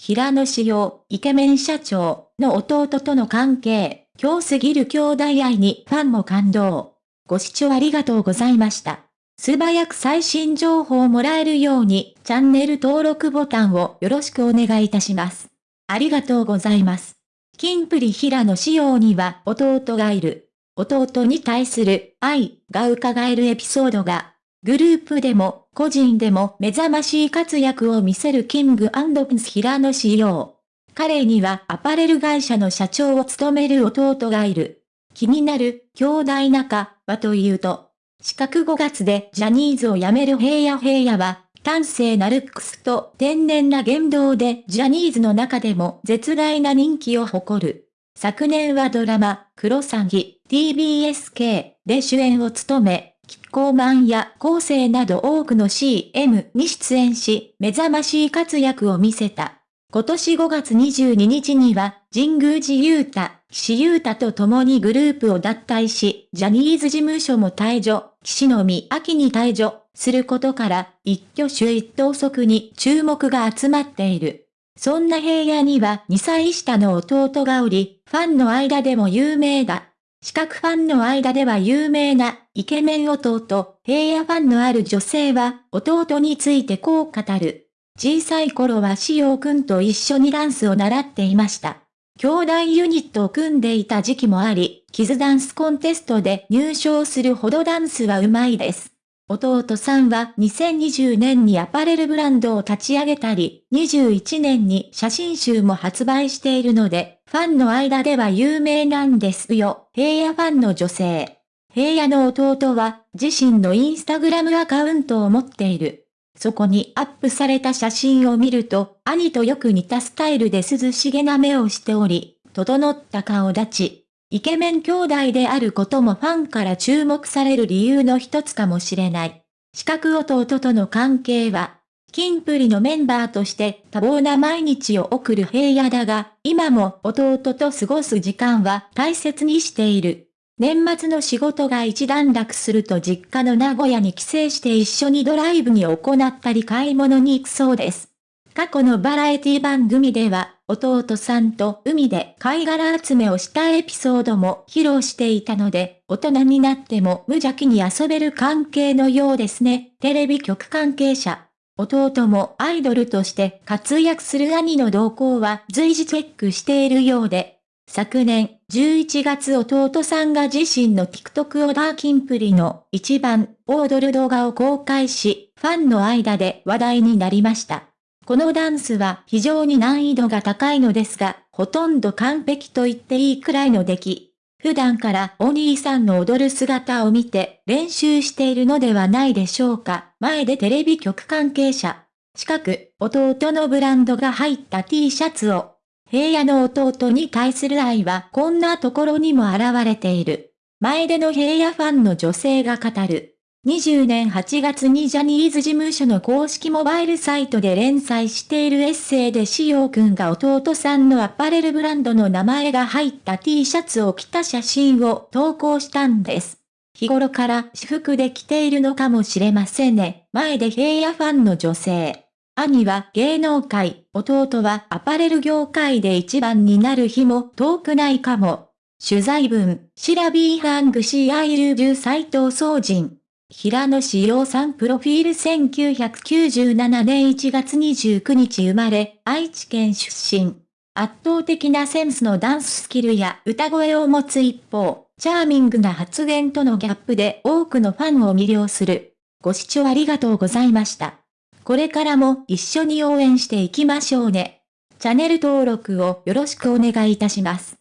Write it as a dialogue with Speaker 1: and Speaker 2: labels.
Speaker 1: 平野志陽、イケメン社長の弟との関係、今日すぎる兄弟愛にファンも感動。ご視聴ありがとうございました。素早く最新情報をもらえるように、チャンネル登録ボタンをよろしくお願いいたします。ありがとうございます。キンプリ平野仕様には弟がいる。弟に対する愛が伺えるエピソードが、グループでも個人でも目覚ましい活躍を見せるキングピンス平野仕様。彼にはアパレル会社の社長を務める弟がいる。気になる兄弟仲はというと、四角5月でジャニーズを辞める平野平野は、端正なルックスと天然な言動でジャニーズの中でも絶大な人気を誇る。昨年はドラマ、クロサギ、TBSK で主演を務め、キッコーマンや構成など多くの CM に出演し、目覚ましい活躍を見せた。今年5月22日には、神宮寺勇太、岸優太と共にグループを脱退し、ジャニーズ事務所も退場、岸のみ秋に退場することから、一挙手一投足に注目が集まっている。そんな平野には2歳下の弟がおり、ファンの間でも有名だ。四角ファンの間では有名なイケメン弟、平野ファンのある女性は弟についてこう語る。小さい頃はしおくんと一緒にダンスを習っていました。兄弟ユニットを組んでいた時期もあり、キズダンスコンテストで入賞するほどダンスはうまいです。弟さんは2020年にアパレルブランドを立ち上げたり、21年に写真集も発売しているので、ファンの間では有名なんですよ。平野ファンの女性。平野の弟は自身のインスタグラムアカウントを持っている。そこにアップされた写真を見ると、兄とよく似たスタイルで涼しげな目をしており、整った顔立ち、イケメン兄弟であることもファンから注目される理由の一つかもしれない。四角弟との関係は、キンプリのメンバーとして多忙な毎日を送る平野だが、今も弟と過ごす時間は大切にしている。年末の仕事が一段落すると実家の名古屋に帰省して一緒にドライブに行ったり買い物に行くそうです。過去のバラエティ番組では、弟さんと海で貝殻集めをしたエピソードも披露していたので、大人になっても無邪気に遊べる関係のようですね。テレビ局関係者。弟もアイドルとして活躍する兄の動向は随時チェックしているようで、昨年11月弟さんが自身の TikTok をダーキンプリの一番踊る動画を公開し、ファンの間で話題になりました。このダンスは非常に難易度が高いのですが、ほとんど完璧と言っていいくらいの出来。普段からお兄さんの踊る姿を見て練習しているのではないでしょうか。前でテレビ局関係者。近く、弟のブランドが入った T シャツを。平野の弟に対する愛はこんなところにも現れている。前での平野ファンの女性が語る。20年8月にジャニーズ事務所の公式モバイルサイトで連載しているエッセイでしおくんが弟さんのアパレルブランドの名前が入った T シャツを着た写真を投稿したんです。日頃から私服で着ているのかもしれませんね。前で平野ファンの女性。兄は芸能界、弟はアパレル業界で一番になる日も遠くないかも。取材文、シラビーハングシーアイルジュ斎藤総人。平野志陽さんプロフィール1997年1月29日生まれ、愛知県出身。圧倒的なセンスのダンススキルや歌声を持つ一方、チャーミングな発言とのギャップで多くのファンを魅了する。ご視聴ありがとうございました。これからも一緒に応援していきましょうね。チャンネル登録をよろしくお願いいたします。